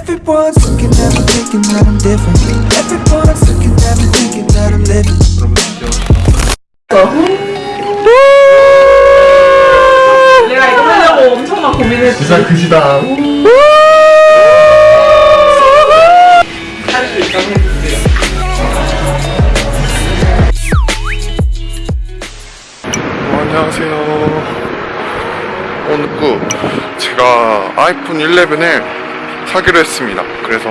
Everyone's looking at me thinking that I'm different Everyone's looking at me thinking that I'm living 내가 이거 하려고 엄청난 고민을 진짜 그지다. 할수 있다고 해주세요. 안녕하세요. 오늘 그 제가 아이폰 11을 사기로 했습니다. 그래서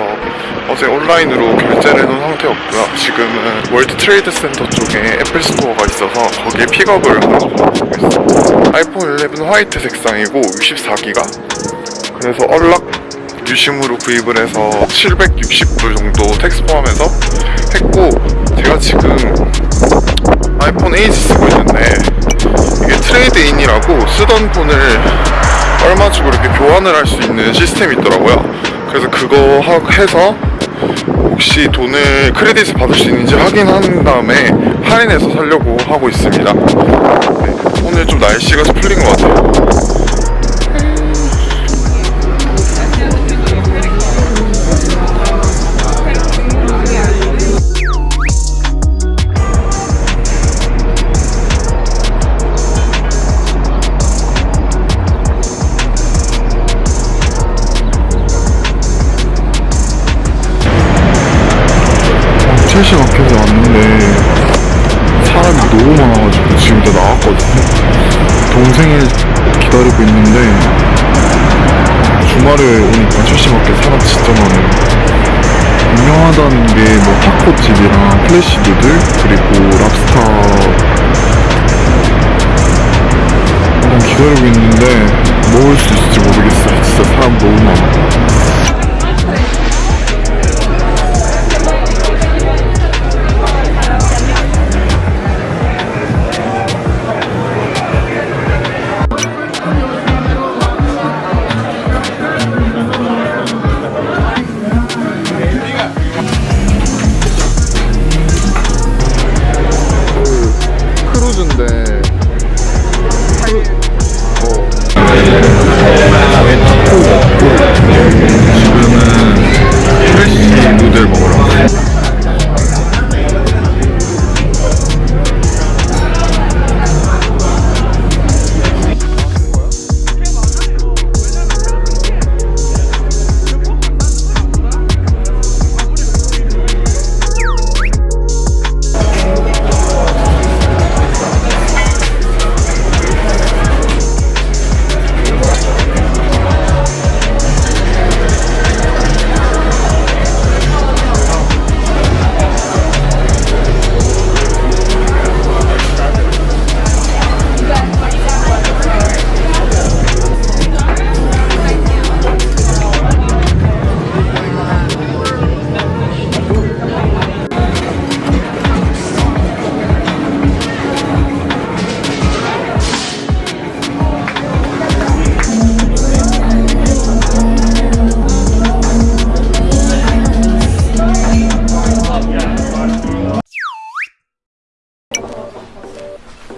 어제 온라인으로 결제를 해놓은 상태였고요. 지금은 월드 트레이드 센터 쪽에 애플 스토어가 있어서 거기에 픽업을 하러 가고 있습니다. 아이폰 11 화이트 색상이고 64기가 그래서 unlock 유심으로 구입을 해서 760불 정도 tax 포함해서 했고 제가 지금 아이폰 8 쓰고 있는데 이게 트레이드인이라고 쓰던 폰을 얼마 주고 이렇게 교환을 할 수 있는 시스템이 있더라고요. 그래서 그거 하- 해서 혹시 돈을 크레딧을 받을 수 있는지 확인한 다음에 할인해서 살려고 하고 있습니다. 네, 오늘 좀 날씨가 좀 풀린 것 같아요. 첼시 마켓에 왔는데 사람이 너무 많아가지고 지금 다 나왔거든요. 동생을 기다리고 있는데 주말에 오니까 첼시 마켓 사람 진짜 많아요. 유명하다는 게 뭐 타코집이랑 fresh noodle 그리고 랍스타 기다리고 있는데 먹을 수 있을지 모르겠어요. 진짜 사람 너무 많아.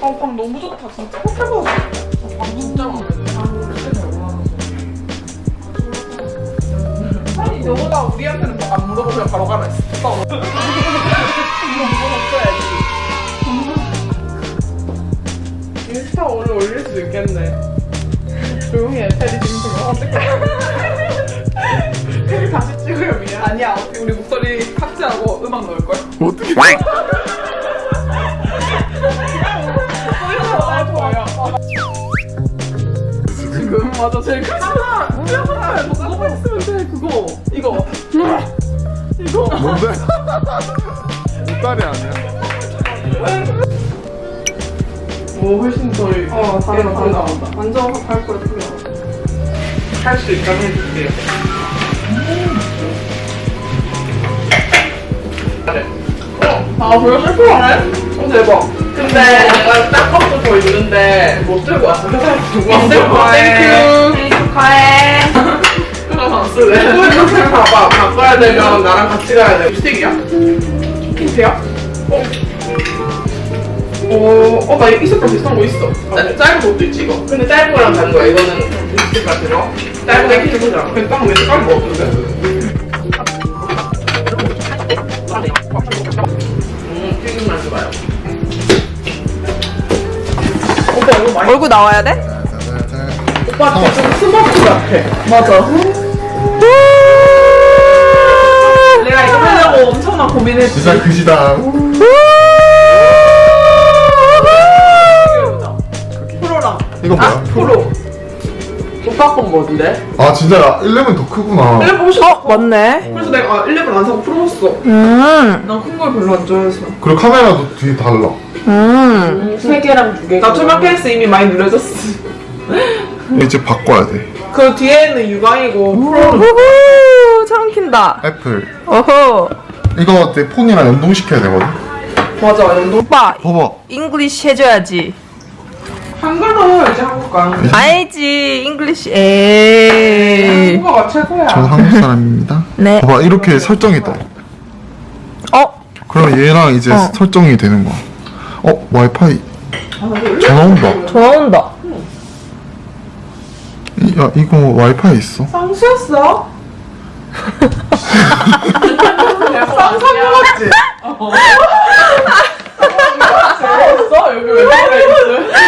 어, 감 너무 좋다, 진짜. 호텔보다 아, 진짜 마음에 들어. 아니, 너보다 우리한테는 뭐안 물어보면 바로 가라 했어. 이거 물어봤어야지. 인스타 오늘 올릴 수도 있겠네. 조용히 해, 테리 지금 지금 어떡해. 테리 다시 찍으려 미안. 아니야, 우리 목소리 삭제하고 음악 넣을걸? 어떻게 오 훨씬 더 어, 다르다. 다르다. 완전 할 거야 틀려 할수 있다고 해줄게요. 아 벌써 실패하네? 어 대박. 근데 내가 짝값도 더 있는데 못 들고 왔어. 회사에 두고 왔어 땡큐 생일 축하해 그럼 안 쓰네 봐봐 바꿔야 되면 나랑 같이 가야 돼. 립스틱이야? 힌트야? 어? 어, 어, 나 이 색깔 비슷한 거 있어. 짜, 짧은 것도 있지, 이거. 근데 짧은 거랑 다른 거야, 이거는. 이 색깔 같아서. 짧은 거 이렇게 해보자. 근데 딱왜 색깔이 뭐 없는데? 음, 튀김 맛이 봐요. 오빠, 이거 많이. 얼굴 나와야 돼? 오빠한테 좀 smoke 같아. 맞아. 내가 이거 하려고 엄청난 고민했지. 진짜 그지다. 우! 이거 뭐야? 아, 프로. 오빠 건 뭔데? 아 진짜 11더 크구나. 11 훨씬 어, 커. 맞네. 그래서 내가 아, 11안 사고 프로 샀어. 음, 난큰 걸 별로 안 좋아해서. 그리고 카메라도 뒤에 달라. 음. 세 개랑 두 개. 나 투명 케이스 이미 많이 눌려졌어. 이제 바꿔야 돼. 그 뒤에는 유광이고 프로는 우후, 처음 킨다. 애플. 어허. 이거 내 폰이랑 연동시켜야 되거든. 맞아. 연동 오빠, 봐봐. English 해줘야지. 한글로 해야지 한국가. 알지, English. 에이. 한국어가 최고야. 저는 한국 사람입니다. 네. 봐봐 이렇게 설정이 떠. 어, 그럼 얘랑 이제 어. 설정이 되는 거야. 어 와이파이 전화 온다. 전화 온다. 이- 야 이거 와이파이 있어? 쌍수였어? 쌍수 먹었지? 재밌어? 여기 왜? 전화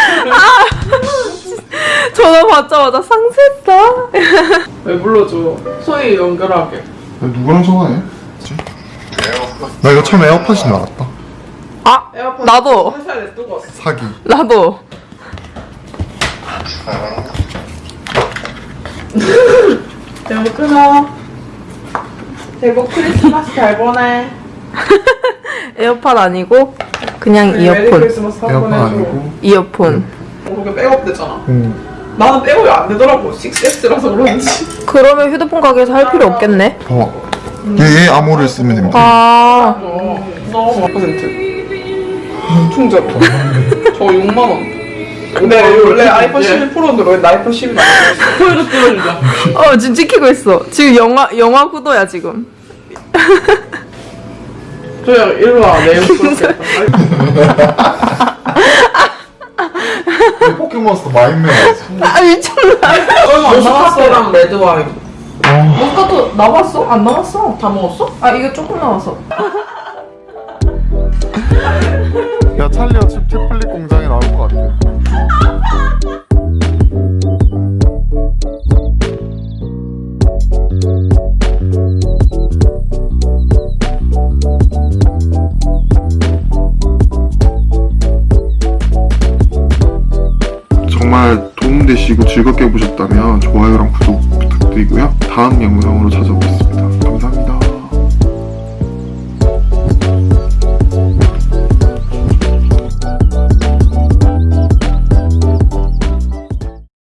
받자마자 상세했어. 왜 불러줘? 소희 연결하게. 야, 누구랑 전화해? 나 이거 처음에 에어팟인 줄 알았다. 아, 에어팟 나도. 사기. 나도. 대구 끊어. 대구 크리스마스 잘 보내. 에어팟 아니고 그냥 에어팟 번 해줘. 아니고. 이어폰. 어, 그게 백업 되잖아. 응. 나는 백업이 안 되더라고. 6S라서 그런지. 그러면 휴대폰 가게에서 할 필요 없겠네. 봐봐. 얘, 얘 암호를 쓰면 됩니다. 아, 어, 너무 몇 퍼센트? 충전. 저 6만 원. 근데 원래 아이폰 11 프로 들어있는데 아이폰 10이 나왔어. 코일도 뚫어주자. 어, 지금 찍히고 있어. 지금 영화, 영화 구도야, 지금. 조야 일로 와. 내 옆으로. 포켓몬스터 마인맨 아, 미쳤나. 남았어랑 레드 와인. 어. 모스카토 남았어? 안 남았어? 다 먹었어? 아, 이거 조금 남았어. 야 찰리와 칩 태플릿 공장에 나올 것 같아. 되시고 즐겁게 보셨다면 좋아요랑 구독 부탁드리고요. 다음 영상으로 찾아오겠습니다. 감사합니다.